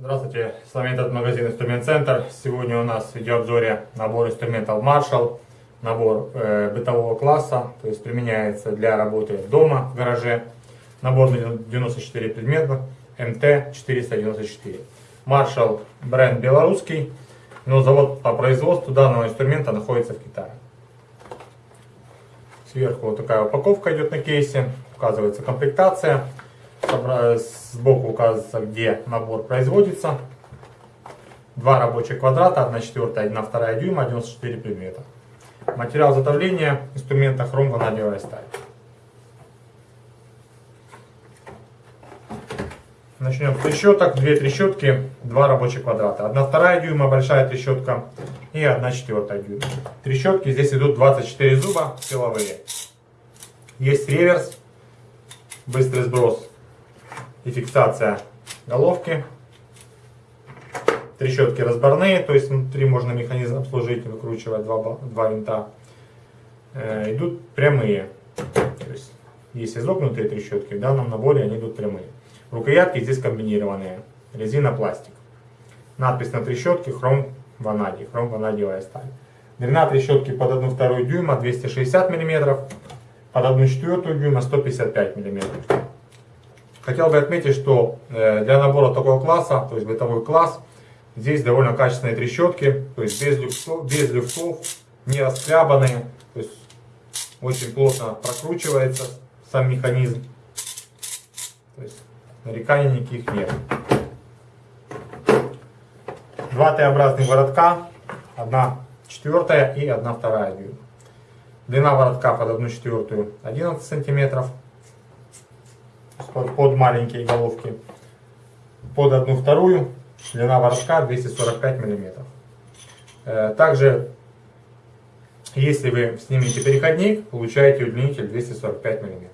Здравствуйте, с вами этот магазин Инструмент Центр. Сегодня у нас в видеообзоре набор инструментов Marshall, набор э, бытового класса, то есть применяется для работы дома, в гараже. Набор на 94 предмета, МТ-494. Marshall бренд белорусский, но завод по производству данного инструмента находится в Китае. Сверху вот такая упаковка идет на кейсе, указывается комплектация. Сбоку указывается, где набор производится. Два рабочих квадрата, 1 четвертая, 1 вторая дюйма, 94 предмета. Материал изготовления инструмента хром ванадиевая сталь. Начнем с трещоток. Две трещотки, два рабочих квадрата. 1 вторая дюйма, большая трещотка и 1 четвертая дюйма. Трещотки здесь идут 24 зуба силовые. Есть реверс, быстрый сброс и фиксация головки. Трещотки разборные, то есть внутри можно механизм обслужить, выкручивать два, два винта. Э, идут прямые. То есть есть изогнутые трещотки, в данном наборе они идут прямые. Рукоятки здесь комбинированные. Резина, пластик. Надпись на трещотке хром ванадий, хром ванадиевая сталь. Длина трещотки под 1,2 дюйма 260 мм, под 1,4 дюйма 155 мм. Хотел бы отметить, что э, для набора такого класса, то есть бытовой класс, здесь довольно качественные трещотки, то есть без люфтов, без люфтов не расхлябанные, то есть очень плотно прокручивается сам механизм. То есть нареканий никаких нет. Два Т-образных воротка, одна четвертая и одна вторая. Длина воротка под одну четвертую 11 сантиметров под, под маленькие головки. Под одну вторую длина воротка 245 миллиметров. Э, также, если вы снимете переходник, получаете удлинитель 245 миллиметров.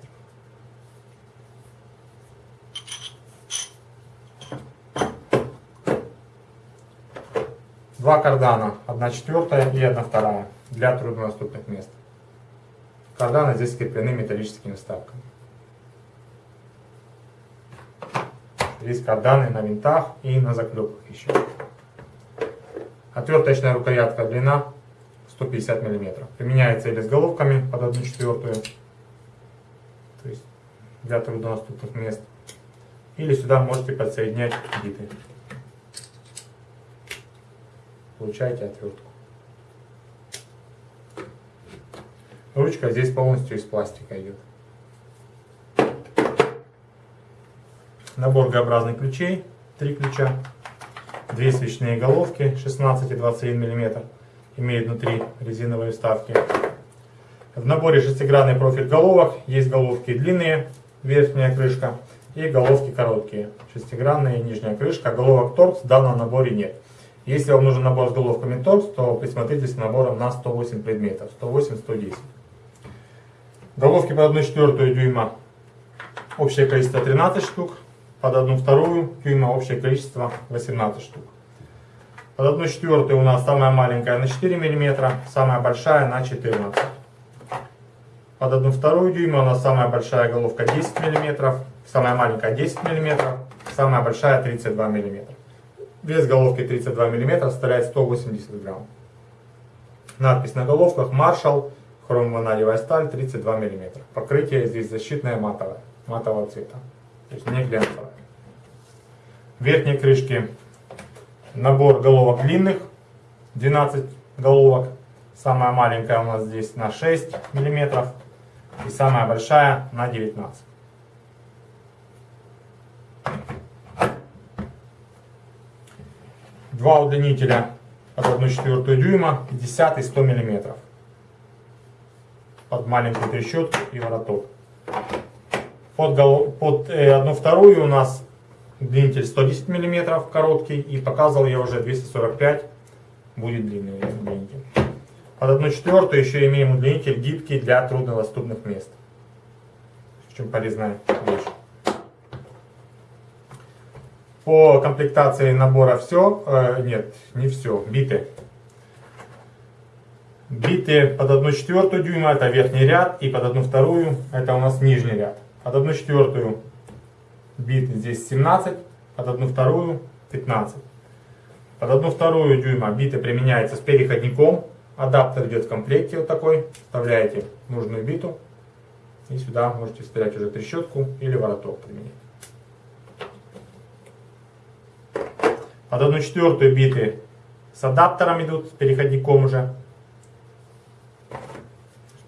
Два кардана, одна четвертая и одна вторая для труднодоступных мест. Карданы здесь скреплены металлическими вставками. Есть карданы на винтах и на заклепках еще. Отверточная рукоятка длина 150 мм. Применяется или с головками под 1 четвертую, то есть для труднодоступных мест. Или сюда можете подсоединять биты. Получаете отвертку. Ручка здесь полностью из пластика идет. Набор Г-образных ключей, три ключа, две свечные головки 16 и 21 мм, имеют внутри резиновые вставки. В наборе шестигранный профиль головок, есть головки длинные, верхняя крышка, и головки короткие, шестигранная нижняя крышка, головок торкс в данном наборе нет. Если вам нужен набор с головками торкс, то присмотритесь к наборам на 108 предметов, 108-110. Головки по 1,4 дюйма, общее количество 13 штук, под одну вторую дюйма общее количество 18 штук. Под одну четвертую у нас самая маленькая на 4 мм, самая большая на 14 Под одну вторую дюйма у нас самая большая головка 10 мм, самая маленькая 10 мм, самая большая 32 мм. Вес головки 32 мм составляет 180 грамм. Надпись на головках Marshall, хромванадевая сталь 32 мм. Покрытие здесь защитное матовое, матового цвета, то есть не глянцевое. В верхней крышке набор головок длинных, 12 головок. Самая маленькая у нас здесь на 6 мм и самая большая на 19 Два удлинителя под 1,4 дюйма, 50 и 100 мм. Под маленькую трещотку и вороток. Под, под э, одну вторую у нас Длинитель 110 мм короткий и показывал я уже 245 будет длинный удлинитель. Под 1 четвертую еще имеем удлинитель гибкий для труднодоступных мест. Очень полезная вещь. По комплектации набора все, э, нет, не все, биты. Биты под 1 четвертую дюйма это верхний ряд и под 1 вторую это у нас нижний ряд. Под 1 четвертую бит здесь 17, под одну вторую 15. Под одну вторую дюйма биты применяется с переходником. Адаптер идет в комплекте вот такой. Вставляете нужную биту. И сюда можете вставлять уже трещотку или вороток применить. Под одну четвертую биты с адаптером идут, с переходником уже.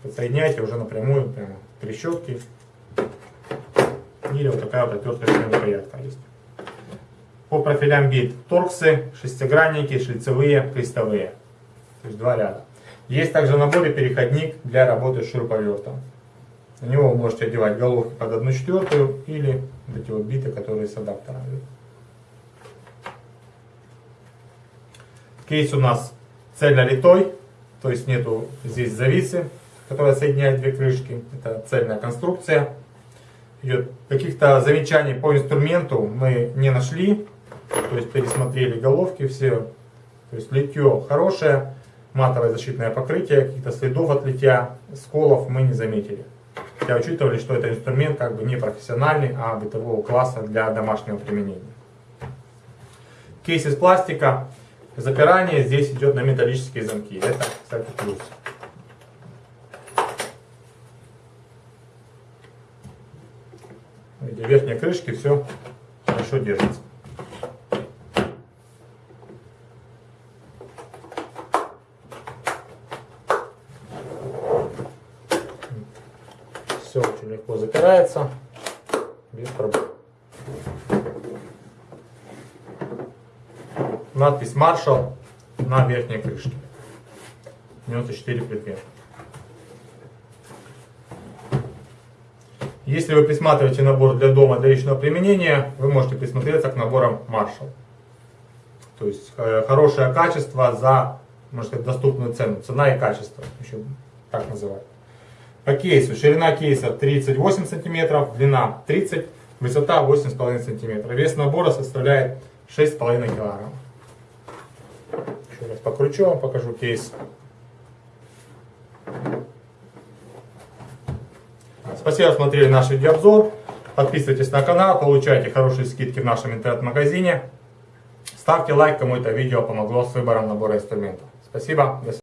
Подсоединяйте уже напрямую, прямо трещотки. Или вот такая вот отверточная рукоятка есть. По профилям бит торксы, шестигранники, шлицевые, крестовые. То есть два ряда. Есть также в наборе переходник для работы с шуруповертом. На него вы можете одевать головки под одну четвертую или вот эти вот биты, которые с адаптером. Кейс у нас цельнолитой, то есть нету здесь зависы, которая соединяет две крышки. Это цельная конструкция. Идет каких-то замечаний по инструменту мы не нашли. То есть пересмотрели головки все. То есть литье хорошее, матовое защитное покрытие, каких-то следов от литья, сколов мы не заметили. Хотя учитывали, что это инструмент как бы не профессиональный, а бытового класса для домашнего применения. Кейс из пластика. Запирание здесь идет на металлические замки. Это, кстати, плюс. Видите, верхние крышки все хорошо держится. Все очень легко запирается, без проблем. Надпись Marshall на верхней крышке. 94 предмета. Если вы присматриваете набор для дома для личного применения, вы можете присмотреться к наборам Marshall. То есть э, хорошее качество за, можно сказать, доступную цену. Цена и качество, еще так называют. По кейсу. Ширина кейса 38 см, длина 30 высота 8,5 см. Вес набора составляет 6,5 кг. Еще раз покручу вам, покажу кейс. Спасибо, что смотрели наш видеообзор. Подписывайтесь на канал, получайте хорошие скидки в нашем интернет-магазине. Ставьте лайк, кому это видео помогло с выбором набора инструментов. Спасибо. До свидания.